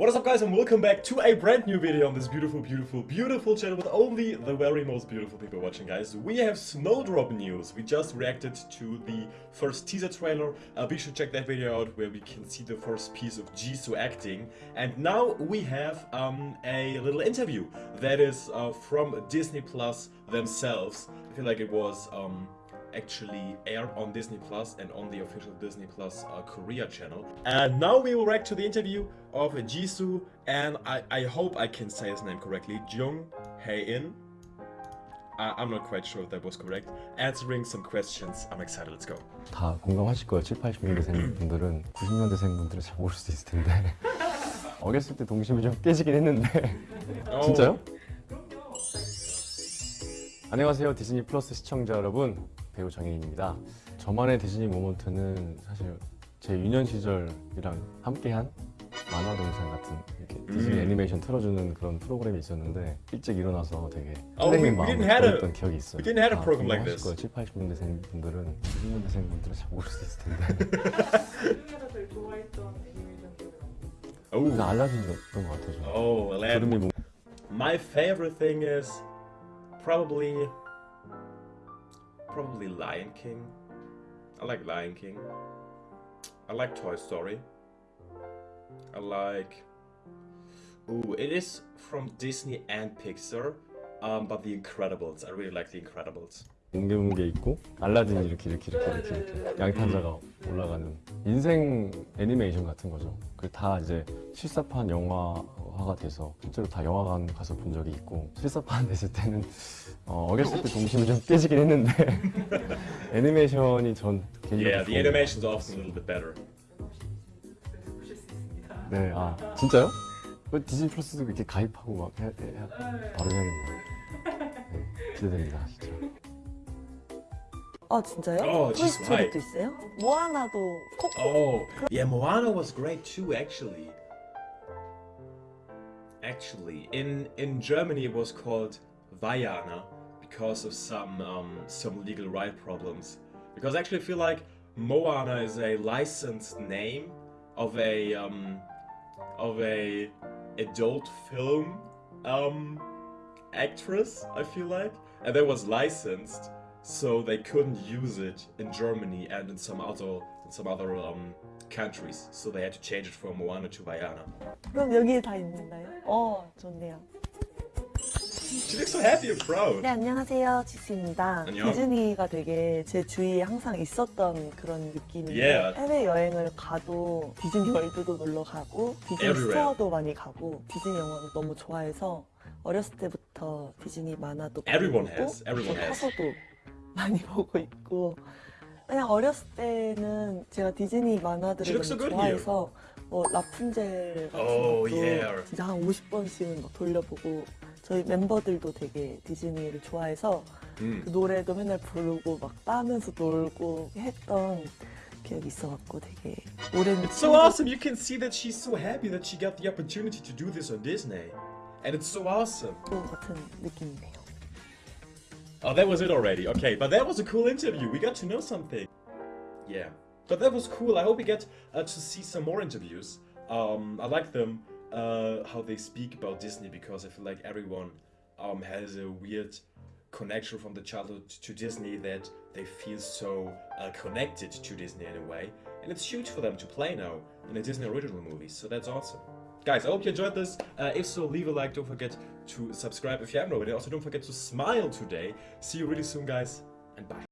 What is up guys and welcome back to a brand new video on this beautiful, beautiful, beautiful channel with only the very most beautiful people watching guys. We have Snowdrop news. We just reacted to the first teaser trailer. Uh, be sure to check that video out where we can see the first piece of Jisoo acting. And now we have um, a little interview that is uh, from Disney Plus themselves. I feel like it was um, actually aired on Disney Plus and on the official Disney Plus uh, Korea channel. And now we will react to the interview of Jisoo and I, I hope I can say his name correctly, Jung Hae-in. I'm not quite sure if that was correct. Answering some questions. I'm excited. Let's go. 다 공감하실 거예요. 7, 80년대생 분들은 90년대생 분들은 잘 모를 수도 있을 텐데 어렸을 때 동심이 좀 깨지긴 했는데 Oh, 진짜요? 안녕하세요 디즈니 플러스 시청자 여러분 배우 정혜인입니다 저만의 디즈니 모먼트는 사실 제 유년 시절이랑 함께한 만화 동산 같은 이렇게 디즈니 음. 애니메이션 틀어주는 그런 프로그램이 있었는데 일찍 일어나서 되게 설레는 마음을 보냈던 기억이 있어요 we didn't have a program like 공감하실 this. 거예요. 7, 80년대생 분들은 90년대생 분들은 잘 모를 수도 있을 텐데 우리나라들 좋아했던 애니메이션 기억이 알라딘이었던 것 같아요 저는. oh, Aladdin. 뭐 My favorite thing is probably probably Lion King. I like Lion King. I like Toy Story. I like Ooh, it is from Disney and Pixar. Um, but The Incredibles. I really like The Incredibles. 뭉게뭉게 있고 알라딘이 이렇게 이렇게 이렇게 이렇게, 이렇게 양탄자가 올라가는 인생 애니메이션 같은 거죠. 그 다 이제 실사판 영화화가 돼서 실제로 다 영화관 가서 본 적이 있고 실사판 냈을 때는 어, 어렸을 때 동심이 좀 깨지긴 했는데 애니메이션이 전 개인적으로 Yeah, the 좋은 animation's 것 often a little bit better. 네, 아 진짜요? 디즈니 플러스도 이렇게 가입하고 막 해야, 해야 바로 해야겠네요. 네, 기대됩니다, 진짜. 아 진짜요? Oh, she's white. 토이스토리도 있어요? 모아나도 코코. Oh, yeah, Moana was great too, actually. Actually, in in Germany it was called Vaiana because of some um, some legal right problems. Because actually, I feel like Moana is a licensed name of a um, of a adult film um, actress. I feel like, and that was licensed, so they couldn't use it in Germany and in some other in some other um, countries. So they had to change it from Moana to Vajana. 그럼 여기에 다 있는가요? 어 좋네요 She looks so happy and proud. 네 안녕하세요 지수입니다 안녕. 디즈니가 되게 제 주위에 항상 있었던 그런 느낌인데 Yeah. 해외 여행을 가도 디즈니 월드도 놀러 가고 디즈니 Everywhere. 스토어도 많이 가고 디즈니 영화를 너무 좋아해서 어렸을 때부터 디즈니 만화도 많이 Everyone 보고 has. Everyone 저 has. 커서도 많이 보고 있고 그냥 어렸을 때는 제가 디즈니 만화들을 looks so 너무 good here. 좋아해서 뭐 라푼젤 같은 Oh, 것도 yeah. 진짜 한 50번씩은 막 돌려보고 저희 멤버들도 되게 디즈니를 좋아해서 Mm. 그 노래도 맨날 부르고 막 따면서 놀고 했던 기억이 있어갖고 되게 오랜 It's so awesome. You can see that she's so happy that she got the opportunity to do this on Disney, and it's so awesome. 친구 같은 느낌이네요. Oh, that was it already. Okay, but that was a cool interview. We got to know something. Yeah, but that was cool. I hope we get uh, to see some more interviews. Um, I like them uh, how they speak about Disney because I feel like everyone um, has a weird connection from the childhood to Disney that they feel so uh, connected to Disney in a way, and it's huge for them to play now in a Disney original movie. So that's awesome. Guys, I hope you enjoyed this. Uh, if so, leave a like. Don't forget to subscribe if you haven't already. Also, don't forget to smile today. See you really soon, guys, and bye.